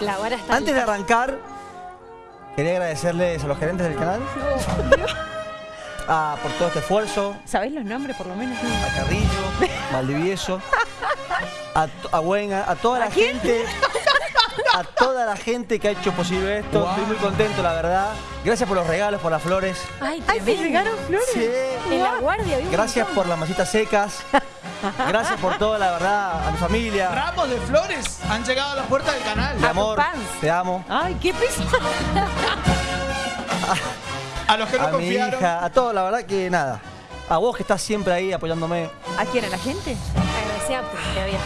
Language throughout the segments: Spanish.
La vara está Antes de arrancar, quería agradecerles a los gerentes del canal. A, por todo este esfuerzo, ¿Sabés los nombres por lo menos? a Carrillo, Valdivieso, a, a Buena, a toda la gente, a toda la gente que ha hecho posible esto. Wow. Estoy muy contento, la verdad. Gracias por los regalos, por las flores. Ay, ¡Ay, llegaron flores! Sí. En la guardia, Gracias por las masitas secas. Gracias por todo, la verdad, a mi familia. Ramos de flores han llegado a la puerta del canal. Mi A amor, te amo. ¡Ay, qué peso! A los que no A mi confiaron. hija, a todo, la verdad que nada. A vos que estás siempre ahí apoyándome. ¿A quién? ¿A la gente? Agradecerte, todavía.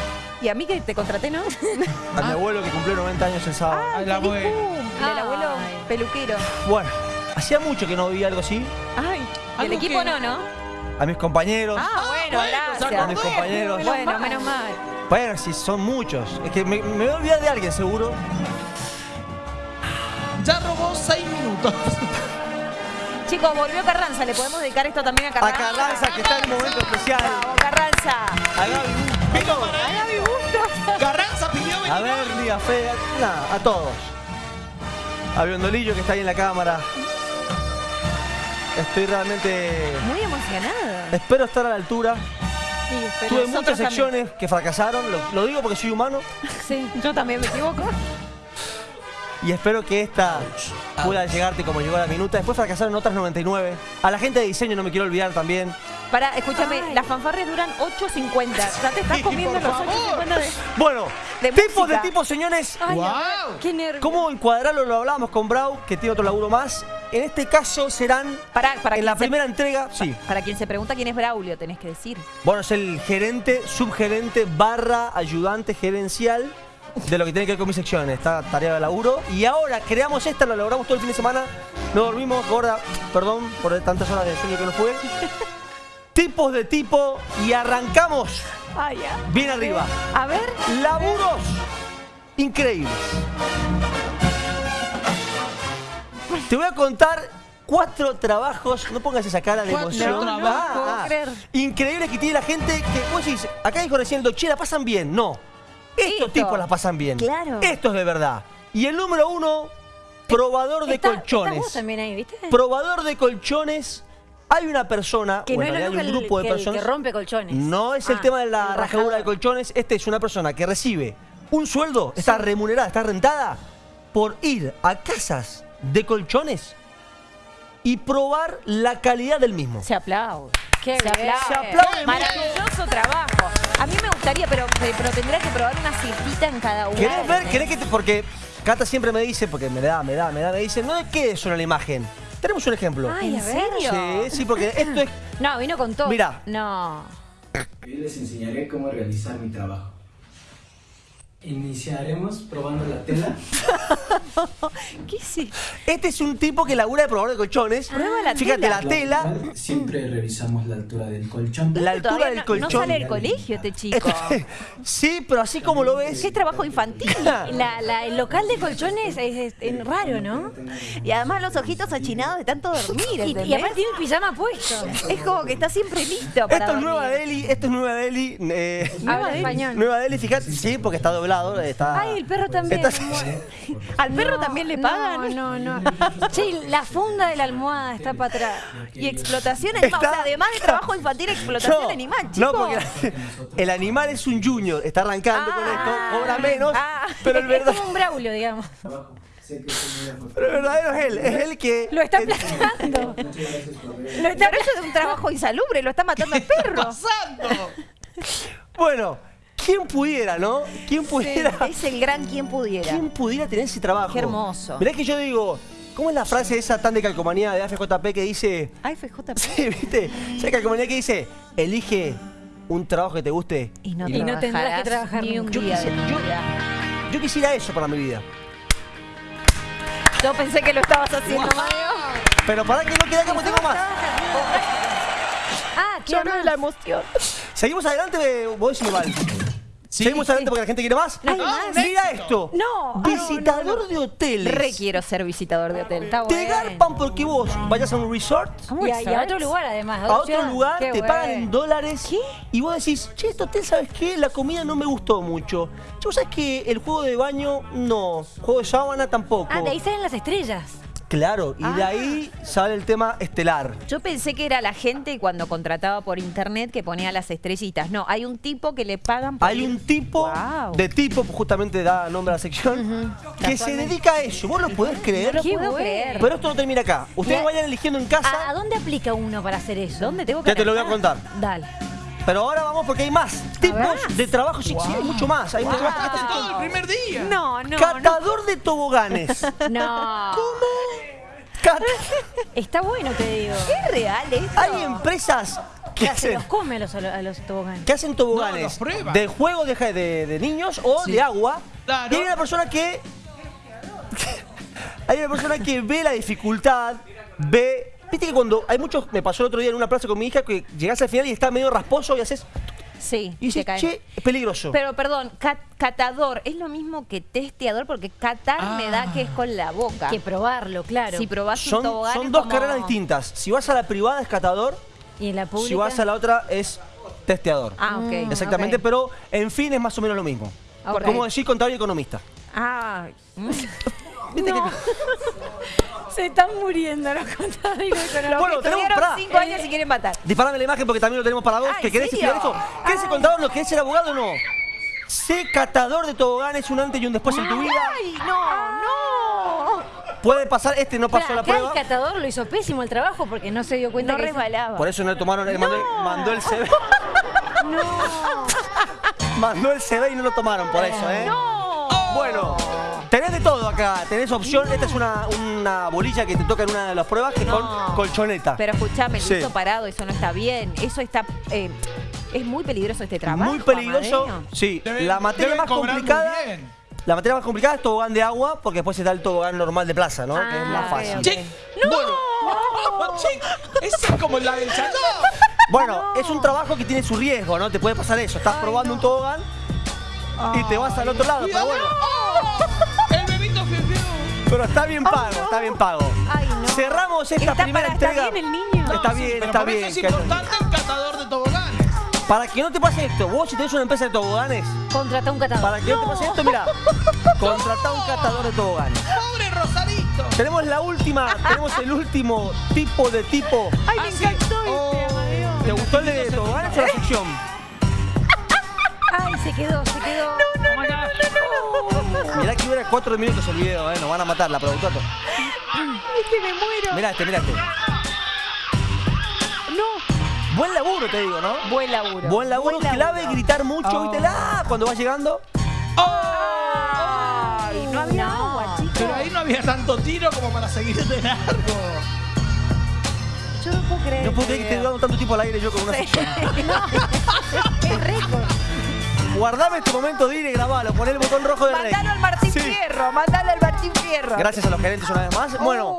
Y a mí que te contraté, ¿no? A mi abuelo que cumplió 90 años el sábado. ¡Feliz abuela. cumple! El abuelo peluquero. Bueno, hacía mucho que no vi algo así. ¡Ay! ¿Y el equipo que- no, no? A mis compañeros. Ah, bueno, bueno, gracias. a mis compañeros. Bueno, menos mal. Bueno, sí, son muchos. Es que me, me voy a olvidar de alguien seguro. Ya robó seis minutos. Chicos, volvió Carranza. ¿Le podemos dedicar esto también a A Carranza? Carranza, que está en un momento especial. Vamos, Carranza. A Gaby. Vino. Carranza pidió venir. A ver, diga Fe, nada, a todos. A Biondolillo que está ahí en la cámara. Estoy realmente. Muy emocionada. Espero estar a la altura. Sí, Tuve muchas también. secciones que fracasaron, lo, lo digo porque soy humano. Sí, yo también me equivoco. Y espero que esta pueda llegarte como llegó a la minuta. Después fracasaron otras 99. A la gente de diseño no me quiero olvidar también. Para, escúchame, Ay. las fanfarrias duran 8.50. Ya te estás Sí, comiendo los favor. 8.50 de... Bueno, De tipos música. de tipos, señores. Ay, Wow. qué nervio. ¿Cómo encuadrarlo? Lo hablábamos con Brau, que tiene otro laburo más. En este caso serán Para, para en quien la se- primera entrega. Sí. Para quien se pregunta quién es Braulio, tenés que decir. Bueno, es el gerente, subgerente, barra, ayudante gerencial de lo que tiene que ver con mis secciones. Esta tarea de laburo. Y ahora creamos esta, lo logramos todo el fin de semana. No dormimos, gorda. Perdón por tantas horas de sueño que no fue. Tipos de tipo y arrancamos Ay, ya. bien arriba. A ver. Laburos increíbles. Te voy a contar cuatro trabajos. No pongas esa cara de Cuatro emoción. trabajos. No puedo creer. Increíbles que tiene la gente que vos decís, acá dijo recién Doche, la pasan bien. No. Estos Esto. tipos la pasan bien. Claro. Esto es de verdad. Y el número uno, probador de Está- colchones. vos también ahí, ¿viste? Probador de colchones. Hay una persona, que o no hay un el, grupo de que el personas. que rompe colchones. No es el Ah, tema de la el rajadura de colchones. Este es una persona que recibe un sueldo, está remunerada, está rentada por ir a casas de colchones y probar la calidad del mismo. Se aplaude. Qué Se aplaude. Se aplaude Maravilloso trabajo. A mí me gustaría, pero, pero tendría que probar una cintita en cada uno. ¿Querés ver? ¿Querés que te.? Porque Cata siempre me dice, porque me da, me da, me da, me dice, no es que es una la imagen. Tenemos un ejemplo. Ay, ¿En serio? Sí, sí, porque esto es. No, vino con todo. Mirá, No. Hoy les enseñaré cómo realizar mi trabajo. Iniciaremos probando la tela. ¿Qué sí? este es un tipo que labura de probador de colchones. Prueba la Fíjate, tela. la tela, Siempre revisamos la altura del colchón. la altura del no, colchón. no sale del colegio este chico. sí, pero así como lo ves. Qué trabajo infantil. La- la- el local de colchones es, es- es raro, ¿no? Y además los ojitos achinados de tanto dormir, Y, y aparte tiene el pijama puesto. Es como que está siempre listo para Esto es dormir. Nueva Delhi, esto es Nueva Delhi. eh, Habla español. Nueva Delhi, fíjate, sí, porque está doblado, está. Ay, el perro también. Está- ¿Al perro No, también le pagan? No, no, no. Che, la funda de la almohada está para atrás. Y explotación animal. Está- O sea, además de trabajo infantil, explotación animal, chicos. no, porque el animal es un junior, está arrancando con esto, cobra menos, ah. pero el, es verdad- como un Braulio, digamos. Pero el verdadero es él, es él que. Lo está aplastando. Lo está, pero eso es un trabajo insalubre, lo está matando el perro. ¡Pasando! Bueno, ¿quién pudiera, no? ¿Quién pudiera? Es el gran quien pudiera. ¿Quién pudiera tener ese trabajo? Qué hermoso. Mirá que yo digo, ¿cómo es la frase esa tan de calcomanía de AFJP que dice. Ay, FJP. Sí, ¿viste? ¿Sabes calcomanía que dice? Elige un trabajo que te guste. Y no, Y no tendrás que trabajar ni un nunca. día Yo quisiera-. Yo eso para mi vida. Yo pensé que lo estabas haciendo, Mateo. Pero para que no quede como tengo más. Ah, qué más. la emoción. Seguimos adelante, vos decime, Val. Sí, Seguimos sí. adelante porque la gente quiere más. No Ah, más. un Mira esto. No, Visitador de hoteles. Re quiero ser visitador de hotel. Está Te bueno. garpan porque vos vayas a un resort, ¿Cómo Y a, y a otro lugar además. a otro lugar, Qué te pagan en dólares y vos decís, che, este hotel, ¿sabes qué? La comida no me gustó mucho. Che, ¿vos sabés que el juego de baño no? Juego de sábana tampoco. Ah, de ahí salen las estrellas. Claro, y de Ah. ahí sale el tema estelar. Yo pensé que era la gente cuando contrataba por internet que ponía las estrellitas. No, hay un tipo que le pagan por Hay ir- un tipo, de tipo, justamente da nombre a la sección, que se dedica a eso. ¿Vos lo podés creer? No lo Qué puedo creer. Pero esto no termina acá. Ustedes vayan eligiendo en ¿A, casa, a dónde aplica uno para hacer eso? ¿Dónde tengo que ya te lo voy a contar. Dale. Pero ahora vamos porque hay más tipos de trabajo. Sí, sí, hay mucho más. Hay mucho más. Todo el primer día. No, no, no. Catador de toboganes. No. Cat- Está bueno, te digo. ¿Es real esto? Hay empresas que Se hacen, los come a los, a los toboganes. que hacen No, toboganes los prueban. de juego de, de- de niños o Sí. de agua. Claro. Y hay una persona que. hay una persona que ve la dificultad, ve. Viste que cuando hay muchos. Me pasó el otro día en una plaza con mi hija que llegás al final y está medio rasposo y haces. Sí, Y dices, che, es peligroso. Pero perdón, cat- catador es lo mismo que testeador porque catar me da que es con la boca. Que probarlo, claro. Si probás un son tobogán son dos como- carreras distintas. Si vas a la privada es catador, y en la pública. si vas a la otra es testeador. Ah, ok. Exactamente, ok. pero en fin es más o menos lo mismo. Ok. Como decir contador y economista. Ah, mm. No. Se están muriendo los contadores. Bueno, tenemos- tuvieron pará. cinco años y quieren matar. Disparame la imagen porque también lo tenemos para vos. Ah, ¿Que ¿en querés estudiar eso? ¿Querés ser contador? ¿No querés ser abogado o no? Sé catador de toboganes, un antes y un después en tu vida. ¡Ay, no, no! Puede pasar, este no pasó la prueba. el catador lo hizo pésimo el trabajo porque no se dio cuenta No que resbalaba. Por eso no le tomaron, él mandó, mandó el CV. No. mandó el CV y no lo tomaron por eso, ¿eh? ¡No! Bueno, tenés de todo acá. Tenés opción. Esta es una, una bolilla que te toca en una de las pruebas que es No. con colchoneta. Pero escuchame, el Sí. listo parado, eso no está bien. Eso está... eh, es muy peligroso este trabajo, Muy peligroso. Amadeo. Sí, Deben- la materia deben más cobrar muy complicada. bien. La materia más complicada es tobogán de agua, porque después está el tobogán normal de plaza, ¿no? que es Ah, más ok, fácil. ok. Che, Bueno. Che, ese es como la del chayó. Bueno, es un trabajo que tiene su riesgo, ¿no? Te puede pasar eso. Estás probando un tobogán y te vas al otro lado. Pero bueno, pero está bien pago, no. está bien pago. Ay, no. Cerramos esta Está primera para- está entrega. bien el niño. Está No, sí, bien, pero está bien. Es importante el catador de toboganes. Para que no te pase esto, vos si tenés una empresa de toboganes, Contrata un catador. para que no, te pase esto, mira, contratá un catador de toboganes. Pobre Rosarito. Tenemos la última, tenemos el último tipo de tipo. Ay, Ah, me sí. encantó Oh. este. ¿Te gustó el de toboganes o la sección? Ay, se quedó, se quedó. Dura cuatro minutos el video, eh, nos van a matar la productora. Es que me muero. Mirá este, mirá este. No. Buen laburo, te digo, ¿no? Buen laburo. Buen laburo, clave gritar mucho, Oh. ¿viste? La, cuando vas llegando. Ay, no había No. agua, chicos. Pero ahí no había tanto tiro como para seguir de largo. Yo no puedo creer. No puedo creer que esté video. dando tanto tiempo al aire yo con una sección. Es récord. Guardame este momento, Dire, grabalo, poné el botón rojo de. Mandalo al Martín Sí. Fierro, mandalo al Martín Fierro. Gracias a los gerentes una vez más. Bueno,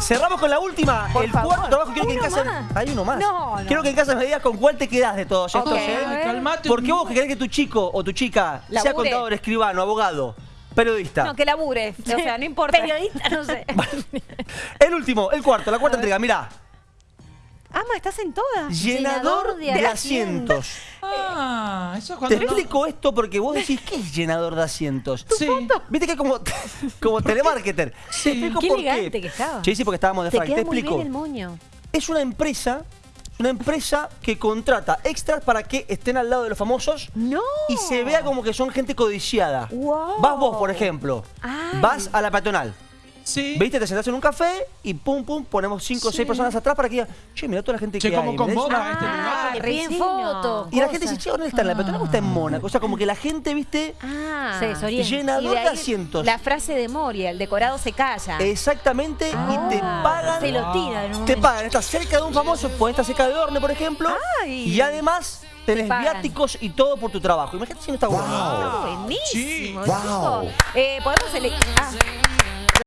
cerramos con la última. Por el favor. cuarto trabajo quiero que en ¿Uno casa. más? Hay uno más. No, no. Quiero que en casa me digas con cuál te quedas de todos estos, Ok. ¿eh? Calmate. Porque vos que querés que tu chico o tu chica sea contador, escribano, abogado, periodista. No, que labure. O sea, no importa. Periodista, no sé. El último, el cuarto, la cuarta entrega, mirá. Ama, estás en todas. Llenador Llenador de, de asientos. Ah, eso es Te cuando no- explico esto porque vos decís, ¿qué es llenador de asientos? Sí. Viste que es como, como telemarketer. Sí. Te explico Qué por elegante que estaba. Sí, sí, porque estábamos de Te frac. Te muy explico. bien el moño. Es una empresa, una empresa que contrata extras para que estén al lado de los famosos No. y se vea como que son gente codiciada. Wow. Vas vos, por ejemplo, Ay. vas a la peatonal. Sí. ¿Viste? Te sentás en un café y pum, pum, ponemos cinco o Sí. seis personas atrás para que digan, che, mirá toda la gente Che, que cómo hay. mirá eso". convoca este Ah, lugar. Y la gente dice, che, ¿dónde está en la peatonal o está en Mónaco? O sea, como que la gente, ¿viste? Ah. Se Y de, asientos. La frase de Moria, el decorado se calla. Exactamente, y te Ah. pagan. Se lo tira en un Te pagan, estás cerca de un famoso, puedes estar cerca de Orne, por ejemplo. Ay. Y además tenés viáticos y todo por tu trabajo. Imagínate si no está bueno. Buenísimo, Sí. chicos. Eh, podemos elegir. Ah,